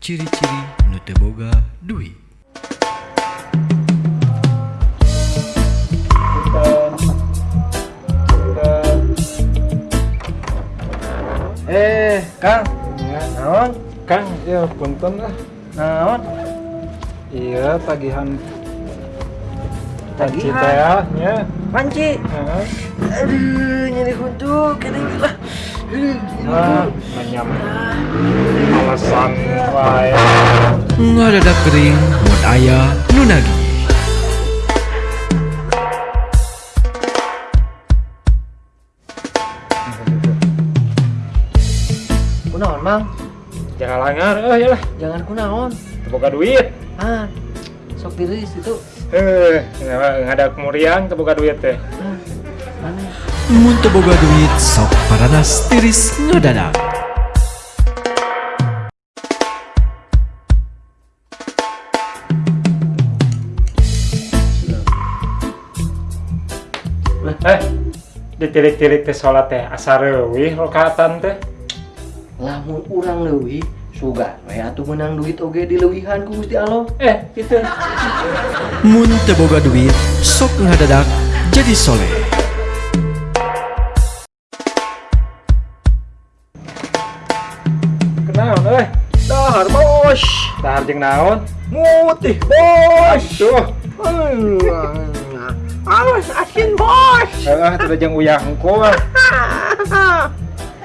ciri-ciri nu teu boga duit Eh, Kang, Ya, naon? Kang, ya punten lah. Naon? Iya, tagihan Tagihan? Cita ya, ya. Panci. Heeh. Aduh, nyeri kuntuk, kene lah. Ah, menyam. Alasan ngadadak kering mun aya nu nagih Kunaon, Mang? Jangan langar, eh ya lah. Jangan kunaon. Teboga duit. Ah, sok tiris itu. Eh, nggak ada kemurian teboga duit teh. Ah, mun teu boga duit sok paranas tiris ngadadak Eh, ditilik-tilik teh salat teh asar leuwih rokaatan teh. Lamun urang leuwih, sugan we atuh menang duit oge di leuwihan ku Gusti Allah. Eh, gitu. mun teu boga duit sok ngadadak jadi soleh Kenaon euy? Dahar bos. Dahar jeung naon? Mutih bos. Tuh. Awas asin bos. Heeh, teu jeung uyah hungkul.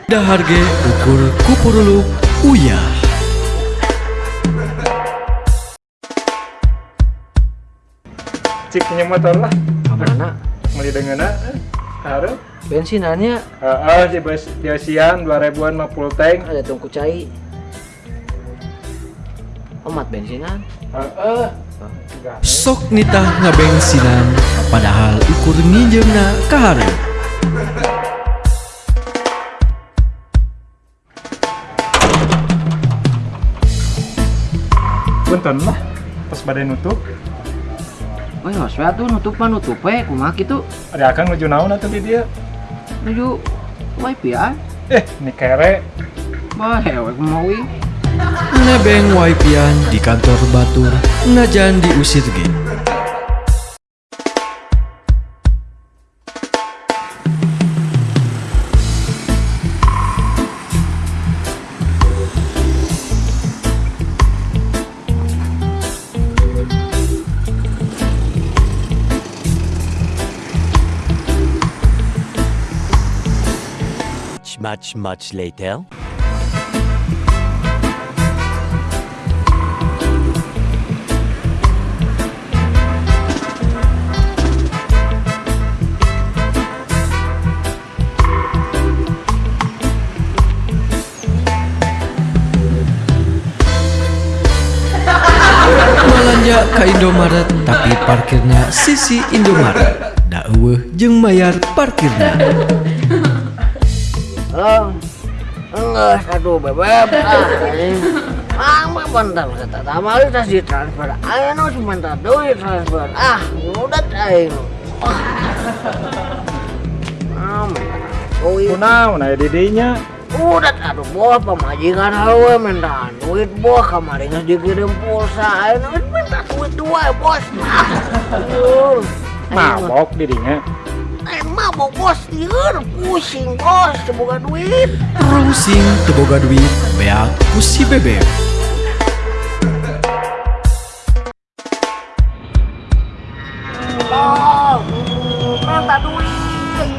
dahar ge ukur kupuruluk uyah Cik punya motor lah. Mana? Meli dengeuna. eh, Hareup. Bensinannya Heeh, di bus biasian 2000-an mah full tank. ada tungku cai. Omat bensinan. Heeh. sok nitah ngabengsinan padahal ukur nginjeumna kahareup Punten lah. Pas badai nutup, hos we atuh nutup mah nutup we kumaha kitu. ada akan nuju naon atuh di dia. Nuju wifi ya. Eh, ini kere. Bah, hewe. Nebeng waipian di kantor batur ngajan diusir Much, much, much later. Malanja ka Indomaret tapi parkirnya sisi Indomaret da eueuh jeung mayar parkirnya Halo. Enggak, aduh bebeb. Ah, mah bentar kata tamali tas di transfer. Ayo nu sebentar duit transfer. Ah, udah aing. Ah, duit. Kunaon aya di dinya? Udah aduh bos pemajikan hawe minta duit bos kemarin dikirim pulsa. Ayo minta duit dua bos. Ah, aduh. Mabok di dinya. Emang mau bos tieur pusing bos semoga duit. Rusing teu boga duit beak ku si bebek Oh, minta duit.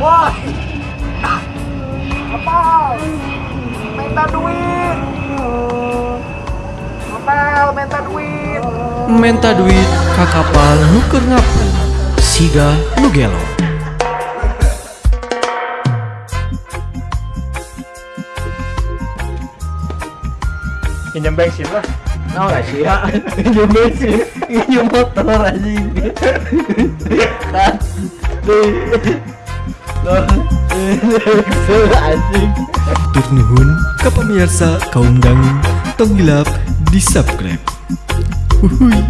Bos. Apa? Minta duit. Hotel minta duit. menta duit ka kapal nu keur ngapung siga nu gelo Pinjam bensin lah. Nah, lah sih ya. Injum bensin, injum motor anjing. Kan. Anjing. Tur nuhun ka pamirsa kaum tong di subscribe Uhuy.